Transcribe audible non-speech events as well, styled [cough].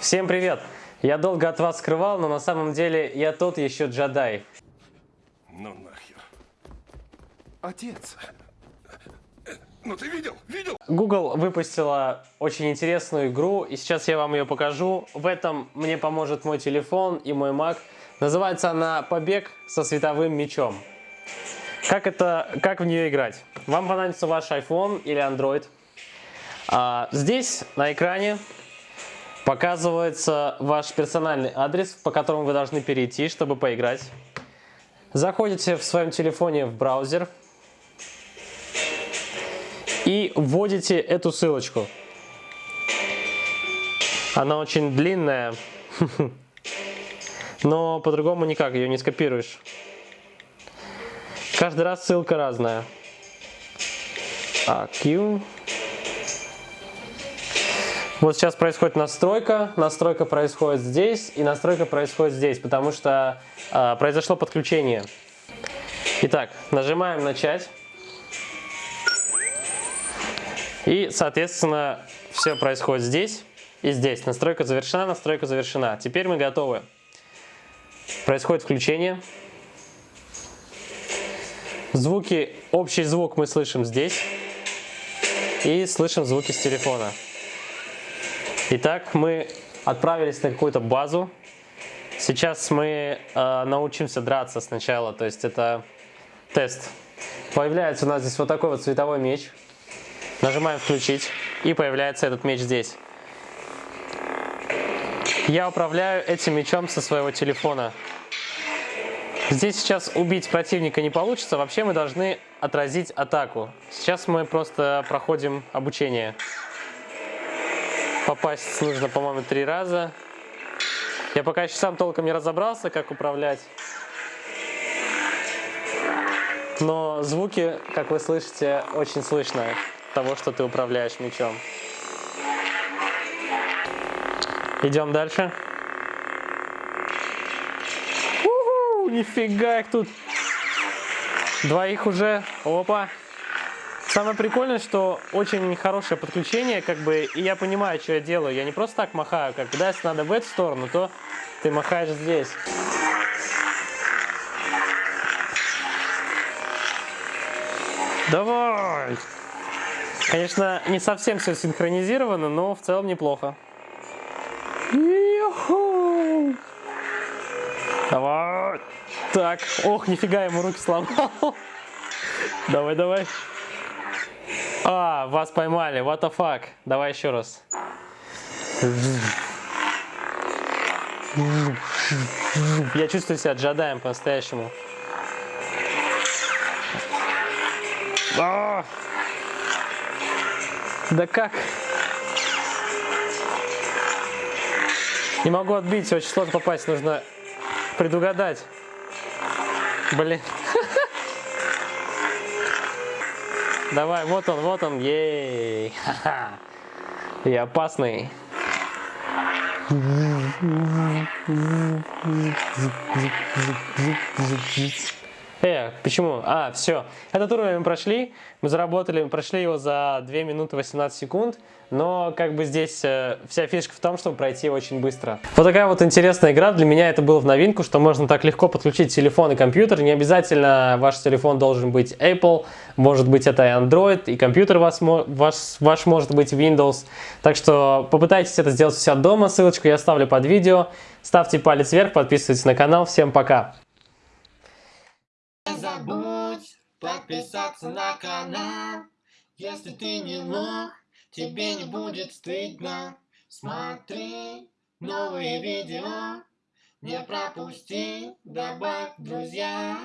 Всем привет! Я долго от вас скрывал, но на самом деле я тот еще джедай. Ну нахер. Отец. Ну ты видел? Видел? Google выпустила очень интересную игру, и сейчас я вам ее покажу. В этом мне поможет мой телефон и мой Mac. Называется она «Побег со световым мечом». Как, это, как в нее играть? Вам понадобится ваш iPhone или Android. А, здесь на экране показывается ваш персональный адрес, по которому вы должны перейти, чтобы поиграть. Заходите в своем телефоне в браузер и вводите эту ссылочку. Она очень длинная, [laughs] но по-другому никак, ее не скопируешь. Каждый раз ссылка разная. А, Q. Вот сейчас происходит настройка, настройка происходит здесь и настройка происходит здесь, потому что э, произошло подключение. Итак, нажимаем начать. И, соответственно, все происходит здесь и здесь. Настройка завершена, настройка завершена. Теперь мы готовы. Происходит включение. Звуки, общий звук мы слышим здесь. И слышим звуки с телефона. Итак, мы отправились на какую-то базу. Сейчас мы э, научимся драться сначала, то есть это тест. Появляется у нас здесь вот такой вот световой меч. Нажимаем включить и появляется этот меч здесь. Я управляю этим мечом со своего телефона. Здесь сейчас убить противника не получится, вообще мы должны отразить атаку. Сейчас мы просто проходим обучение. Попасть нужно, по-моему, три раза. Я пока еще сам толком не разобрался, как управлять. Но звуки, как вы слышите, очень слышно того, что ты управляешь мечом. Идем дальше. У-ху, нифига их тут. Двоих уже. Опа. Самое прикольное, что очень хорошее подключение, как бы, и я понимаю, что я делаю. Я не просто так махаю, как когда если надо в эту сторону, то ты махаешь здесь. Давай! Конечно, не совсем все синхронизировано, но в целом неплохо. Давай! Так, ох, нифига, ему руки сломал. [laughs] Давай, давай. А, вас поймали, what the fuck. Давай еще раз. Я чувствую себя джедаем по-настоящему. А! Да как? Не могу отбить, очень сложно попасть, нужно предугадать. Блин. [laughs] Давай, вот он, вот он, ей. И опасный. Э, почему? А, все. Этот уровень мы прошли, мы заработали, мы прошли его за 2 минуты 18 секунд, но как бы здесь э, вся фишка в том, чтобы пройти очень быстро. Вот такая вот интересная игра, для меня это было в новинку, что можно так легко подключить телефон и компьютер, не обязательно ваш телефон должен быть Apple, может быть это и Android, и компьютер вас, ваш, ваш может быть Windows, так что попытайтесь это сделать у себя дома, ссылочку я оставлю под видео, ставьте палец вверх, подписывайтесь на канал, всем пока! Забудь подписаться на канал. Если ты не лох, тебе не будет стыдно. Смотри новые видео, не пропусти, добавь друзья.